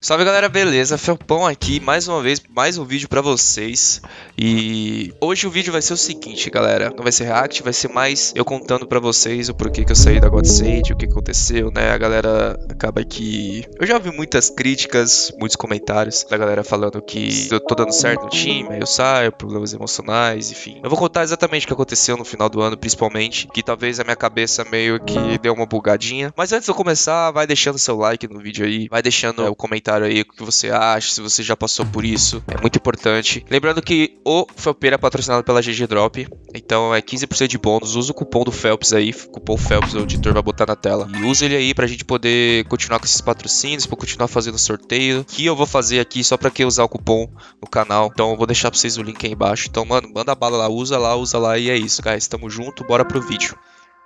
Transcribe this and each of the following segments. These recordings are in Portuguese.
Salve galera, beleza? Felpão aqui, mais uma vez, mais um vídeo pra vocês E hoje o vídeo vai ser o seguinte, galera Não vai ser react, vai ser mais eu contando pra vocês o porquê que eu saí da Godsend O que aconteceu, né? A galera acaba que... Eu já ouvi muitas críticas, muitos comentários Da galera falando que eu tô dando certo no time, aí eu saio, problemas emocionais, enfim Eu vou contar exatamente o que aconteceu no final do ano, principalmente Que talvez a minha cabeça meio que deu uma bugadinha Mas antes de eu começar, vai deixando seu like no vídeo aí Vai deixando é, o comentário comentário aí o que você acha, se você já passou por isso. É muito importante. Lembrando que o Felpeira é patrocinado pela GG Drop, então é 15% de bônus. Usa o cupom do Phelps aí, cupom Phelps, o editor vai botar na tela. E usa ele aí pra gente poder continuar com esses patrocínios, pra continuar fazendo sorteio. Que eu vou fazer aqui só pra quem usar o cupom no canal. Então eu vou deixar pra vocês o link aí embaixo. Então, mano, manda bala lá, usa lá, usa lá e é isso, guys. Tamo junto, bora pro vídeo.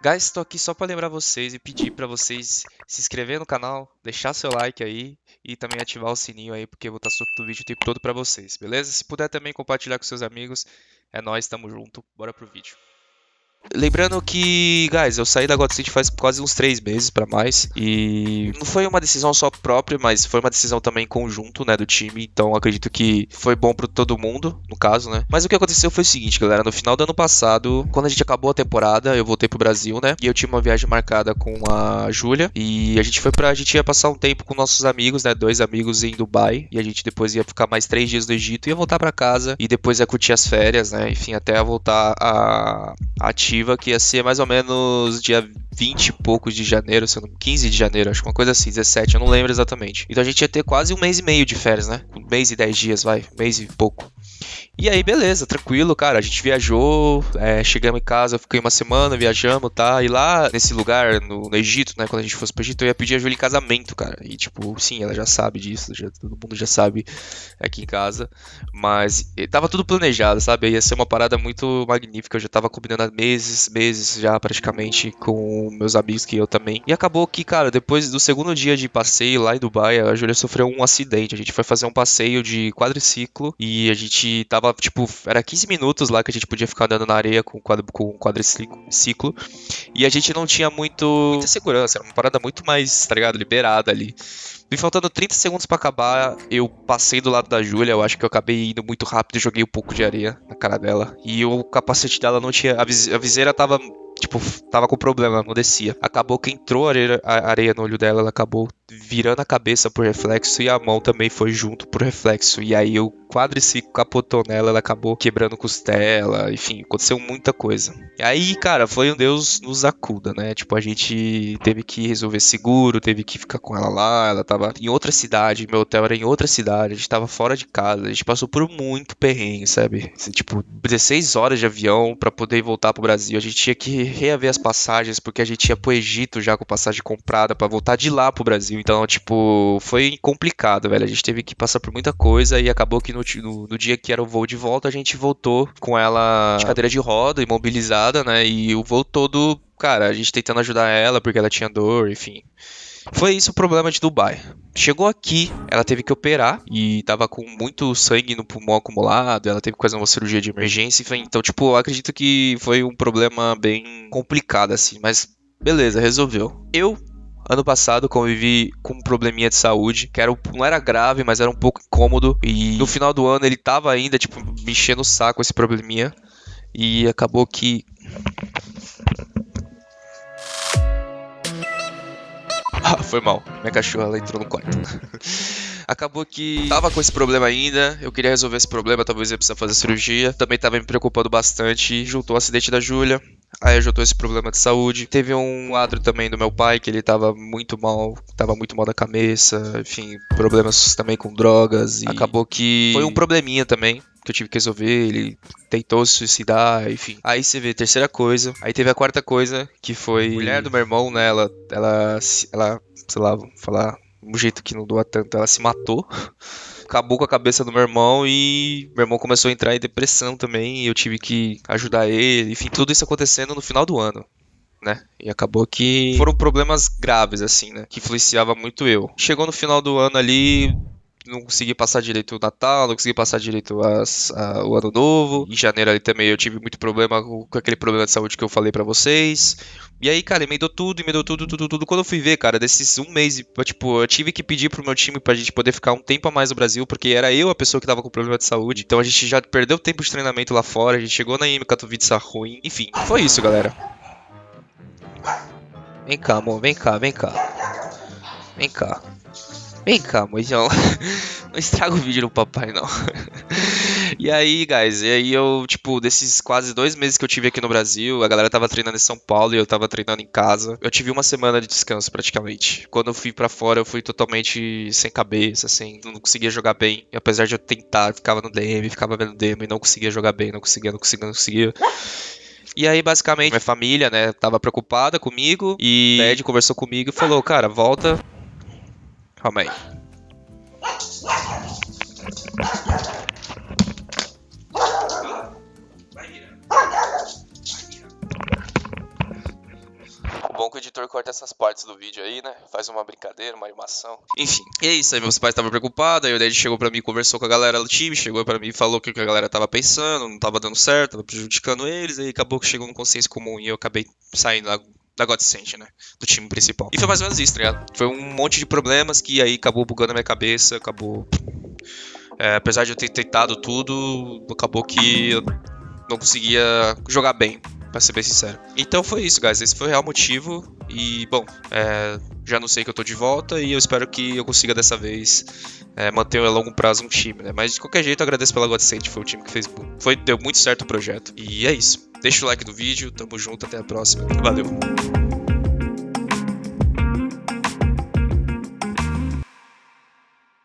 Guys, estou aqui só para lembrar vocês e pedir para vocês se inscrever no canal, deixar seu like aí e também ativar o sininho aí, porque eu vou estar soltando vídeo o tempo todo para vocês, beleza? Se puder também compartilhar com seus amigos, é nóis, tamo junto, bora pro vídeo. Lembrando que, guys, eu saí da God City faz quase uns 3 meses para mais e não foi uma decisão só própria, mas foi uma decisão também conjunto, né, do time. Então acredito que foi bom para todo mundo, no caso, né? Mas o que aconteceu foi o seguinte, galera, no final do ano passado, quando a gente acabou a temporada, eu voltei pro Brasil, né? E eu tinha uma viagem marcada com a Júlia e a gente foi para a gente ia passar um tempo com nossos amigos, né, dois amigos em Dubai e a gente depois ia ficar mais três dias no Egito, ia voltar para casa e depois ia curtir as férias, né? Enfim, até voltar a, a que ia ser mais ou menos dia 20 e poucos de janeiro, se não, 15 de janeiro, acho que uma coisa assim, 17, eu não lembro exatamente. Então a gente ia ter quase um mês e meio de férias, né? Um mês e 10 dias, vai, mês e pouco. E aí, beleza, tranquilo, cara. A gente viajou, é, chegamos em casa, fiquei uma semana, viajamos, tá? E lá, nesse lugar, no, no, Egito, né? Quando a gente fosse pro Egito, eu ia pedir a Júlia em casamento, cara. E, tipo, sim, ela já sabe disso, já, todo mundo já sabe aqui em casa. Mas tava tudo planejado, sabe? Ia ser uma parada muito magnífica. Eu já tava combinando há meses, meses já praticamente com meus amigos que eu também. E acabou que, cara, depois do segundo dia de passeio lá em Dubai, a Júlia sofreu um acidente. A gente foi fazer um passeio de quadriciclo e a gente tava tipo, era 15 minutos lá que a gente podia ficar andando na areia com, quadro, com quadriciclo. E a gente não tinha muito, muita segurança, era uma parada muito mais, tá ligado, liberada ali. Me faltando 30 segundos para acabar, eu passei do lado da Júlia, eu acho que eu acabei indo muito rápido e joguei um pouco de areia na cara dela. E o capacete dela não tinha. A, viseira tava tipo, tava com problema, não descia. Acabou que entrou areia, areia no olho dela, ela acabou virando a cabeça por reflexo e a mão também foi junto por reflexo. E aí o quadriciclo capotou nela, ela acabou quebrando costela, enfim, aconteceu muita coisa. E aí, cara, foi um Deus nos acuda, né? Tipo, a gente teve que resolver seguro, teve que ficar com ela lá, ela tava em outra cidade, meu hotel era em outra cidade, a gente tava fora de casa, a gente passou por muito perrengue, sabe? Tipo, 16 horas de avião para poder voltar pro Brasil, a gente tinha que reaver as passagens porque a gente ia pro Egito já com passagem comprada para voltar de lá pro Brasil. Então, tipo, foi complicado, velho. A gente teve que passar por muita coisa e acabou que no, no, no dia que era o voo de volta, a gente voltou com ela de cadeira de roda, imobilizada, né? E o voo todo, cara, a gente tentando ajudar ela porque ela tinha dor, enfim. Foi isso o problema de Dubai. Chegou aqui, ela teve que operar e tava com muito sangue no pulmão acumulado, ela teve que fazer uma cirurgia de emergência. Então, tipo, eu acredito que foi um problema bem complicado, assim, mas beleza, resolveu. Eu Ano passado convivi com um probleminha de saúde, que era, não era grave, mas era um pouco incômodo. E no final do ano ele tava ainda, tipo, me enchendo o saco esse probleminha. E acabou que. Ah, foi mal. Minha cachorra ela entrou no quarto. Acabou que tava com esse problema ainda, eu queria resolver esse problema, talvez ia precisar fazer cirurgia. Também tava me preocupando bastante. Juntou o acidente da Júlia, Aí ajudou esse problema de saúde. Teve um quadro também do meu pai que ele tava muito mal, tava muito mal da cabeça, enfim, problemas também com drogas e acabou que foi um probleminha também que eu tive que resolver, ele tentou se suicidar, enfim. Aí você vê, terceira coisa. Aí teve a quarta coisa, que foi a mulher do meu irmão, né? Ela, ela, ela sei lá, vou falar um jeito que não doa tanto, ela se matou. Acabou com a cabeça do meu irmão e meu irmão começou a entrar em depressão também. Eu tive que ajudar ele. Enfim, tudo isso acontecendo no final do ano. Né? E acabou que foram problemas graves, assim, né? Que influenciava muito eu. Chegou no final do ano ali, não consegui passar direito o Natal, não consegui passar direito as, a, o Ano Novo. Em janeiro ali também eu tive muito problema com, com aquele problema de saúde que eu falei pra vocês. E aí, cara, emendou tudo, emendou tudo, tudo, tudo. Quando eu fui ver, cara, desses um mês, tipo, eu tive que pedir pro meu time pra gente poder ficar um tempo a mais no Brasil, porque era eu a pessoa que tava com problema de saúde. Então a gente já perdeu tempo de treinamento lá fora, a gente chegou na IM Katowice ruim. Enfim, foi isso, galera. Vem cá, amor, vem cá, vem cá. Vem cá. Vem cá, mojão. Não estraga o vídeo do papai, não. e aí, guys, e aí eu, tipo, desses quase dois meses que eu tive aqui no Brasil, a galera tava treinando em São Paulo e eu tava treinando em casa. Eu tive uma semana de descanso, praticamente. Quando eu fui para fora, eu fui totalmente sem cabeça, assim, não conseguia jogar bem. E apesar de eu tentar, ficava no DM, ficava vendo DM e não conseguia jogar bem, não conseguia, não conseguia, não conseguia. E aí, basicamente, minha família, né, tava preocupada comigo e o Ed conversou comigo e falou, cara, volta. Calma aí. O bom é que o editor corta essas partes do vídeo aí, né? Faz uma brincadeira, uma animação. Enfim, e é isso aí. Meus pais estavam preocupados. Aí o Dad chegou pra mim, conversou com a galera do time, chegou pra mim e falou o que a galera tava pensando, não tava dando certo, tava prejudicando eles. Aí acabou que chegou no consciência comum e eu acabei saindo da, Godsend, né? Do time principal. E foi mais ou menos isso, tá ligado? Foi um monte de problemas que aí acabou bugando a minha cabeça, acabou. É, apesar de eu ter tentado tudo, acabou que eu não conseguia jogar bem, pra ser bem sincero. Então foi isso, guys. Esse foi o real motivo. E, bom, é, já não sei que eu tô de volta e eu espero que eu consiga dessa vez é, manter a longo prazo um time, né? Mas de qualquer jeito, eu agradeço pela Godsend, foi o time que fez. Foi, deu muito certo o projeto. E é isso. Deixa o like no vídeo, tamo junto, até a próxima. Valeu!